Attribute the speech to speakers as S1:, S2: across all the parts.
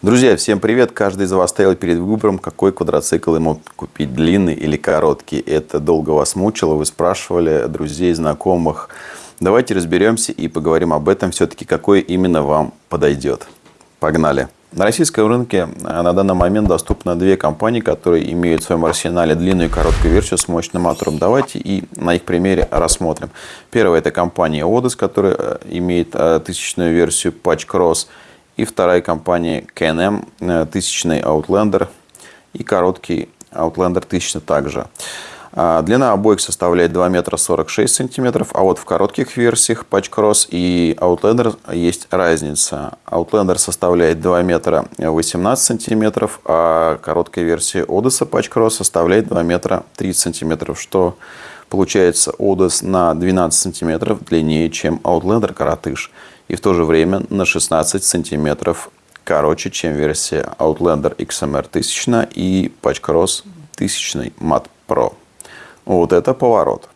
S1: Друзья, всем привет! Каждый из вас стоял перед выбором, какой квадроцикл ему купить, длинный или короткий. Это долго вас мучило, вы спрашивали друзей, знакомых. Давайте разберемся и поговорим об этом все-таки, какой именно вам подойдет. Погнали! На российском рынке э, на данный момент доступно две компании, которые имеют в своем арсенале длинную и короткую версию с мощным мотором. Давайте и на их примере рассмотрим. Первая это компания Odus, которая э, имеет э, тысячную версию Patch Cross и вторая компания KNM, э, тысячный Outlander и короткий Outlander 1000 также. А, длина обоих составляет 2 метра 46 сантиметров, а вот в коротких версиях Patch Cross и Outlander есть разница. Outlander составляет 2 метра 18 сантиметров, а короткая версия Odyssey Patch Cross составляет 2 метра 30 сантиметров, что получается Odyssey на 12 сантиметров длиннее, чем Outlander коротыш и в то же время на 16 сантиметров короче, чем версия Outlander XMR 1000 и Patch Cross 1000 Mat Pro. Вот это поворот.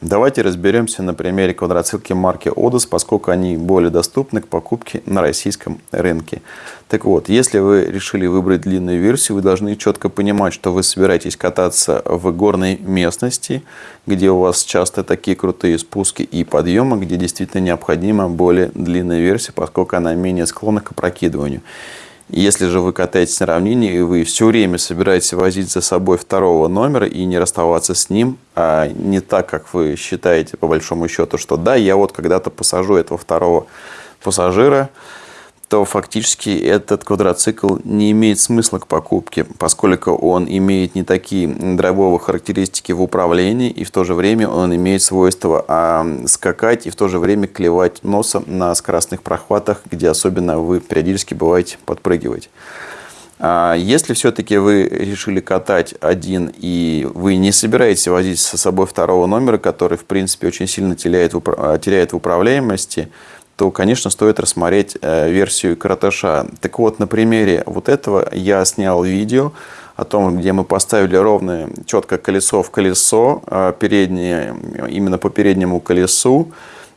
S1: Давайте разберемся на примере квадроциклки марки Odus, поскольку они более доступны к покупке на российском рынке. Так вот, если вы решили выбрать длинную версию, вы должны четко понимать, что вы собираетесь кататься в горной местности, где у вас часто такие крутые спуски и подъемы, где действительно необходима более длинная версия, поскольку она менее склонна к опрокидыванию. Если же вы катаетесь на равнине, и вы все время собираетесь возить за собой второго номера и не расставаться с ним, а не так, как вы считаете по большому счету, что да, я вот когда-то посажу этого второго пассажира, то фактически этот квадроцикл не имеет смысла к покупке, поскольку он имеет не такие драйвовые характеристики в управлении, и в то же время он имеет свойство а, скакать и в то же время клевать носом на скоростных прохватах, где особенно вы периодически бываете подпрыгивать. А если все-таки вы решили катать один и вы не собираетесь возить со собой второго номера, который в принципе очень сильно теряет теряет в управляемости, то, конечно, стоит рассмотреть э, версию коротыша. Так вот, на примере вот этого я снял видео о том, где мы поставили ровное, четко колесо в колесо, э, переднее, именно по переднему колесу,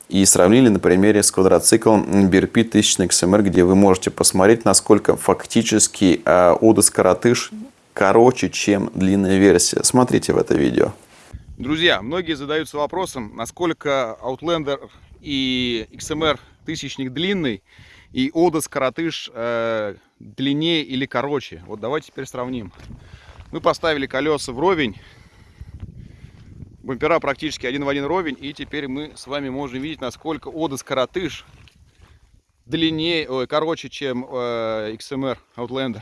S1: и сравнили на примере с квадроциклом BRP 1000 XMR, где вы можете посмотреть, насколько фактически э, коротыш короче, чем длинная версия. Смотрите в это видео.
S2: Друзья, многие задаются вопросом, насколько Outlander и XMR тысячник длинный и Одас коротыш э, длиннее или короче. Вот давайте теперь сравним. Мы поставили колеса вровень. Бампера практически один в один ровень. И теперь мы с вами можем видеть, насколько Одас коротыш длиннее, ой, короче, чем э, XMR Outlander.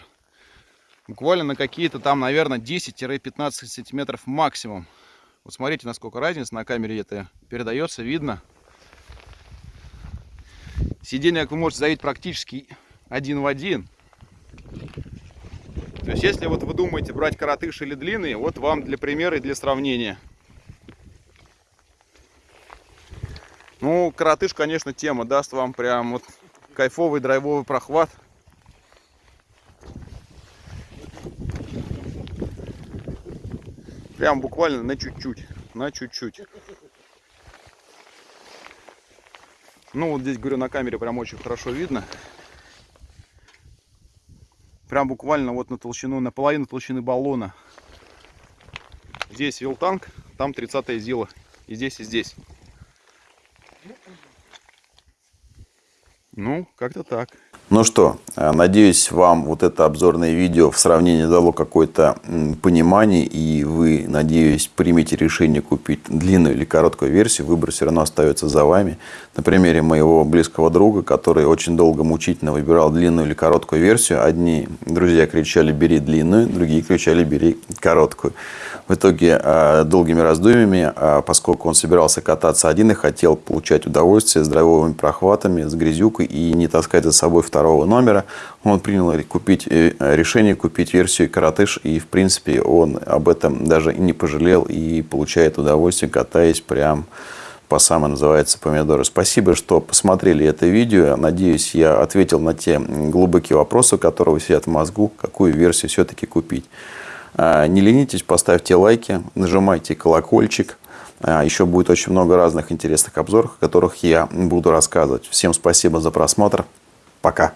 S2: Буквально на какие-то там, наверное, 10-15 сантиметров максимум. Вот смотрите, насколько разница на камере это передается, видно. Сиденье, как вы можете заметить, практически один в один. То есть, если вот вы думаете брать коротыш или длинный, вот вам для примера и для сравнения. Ну, коротыш, конечно, тема даст вам прям вот кайфовый драйвовый прохват. Прям буквально на чуть-чуть, на чуть-чуть. Ну вот здесь, говорю, на камере прям очень хорошо видно. Прям буквально вот на толщину, на половину толщины баллона. Здесь вилтанк, там 30 зила. И здесь, и здесь. Ну, как-то так.
S1: Ну что, э, надеюсь, вам вот это обзорное видео в сравнении дало какое-то понимание, и вы, надеюсь, примете решение купить длинную или короткую версию. Выбор все равно остается за вами. На примере моего близкого друга, который очень долго мучительно выбирал длинную или короткую версию. Одни друзья кричали «бери длинную», другие кричали «бери короткую». В итоге э, долгими раздумьями, э, поскольку он собирался кататься один и хотел получать удовольствие с драйвовыми прохватами, с грязюкой и не таскать за собой второй второго номера. Он принял купить, э, решение купить версию коротыш. И, в принципе, он об этом даже не пожалел. И получает удовольствие, катаясь прям по самой называется помидоры. Спасибо, что посмотрели это видео. Надеюсь, я ответил на те глубокие вопросы, которые сидят в мозгу, какую версию все-таки купить. А, не ленитесь, поставьте лайки, нажимайте колокольчик. А, еще будет очень много разных интересных обзоров, о которых я буду рассказывать. Всем спасибо за просмотр. Пока.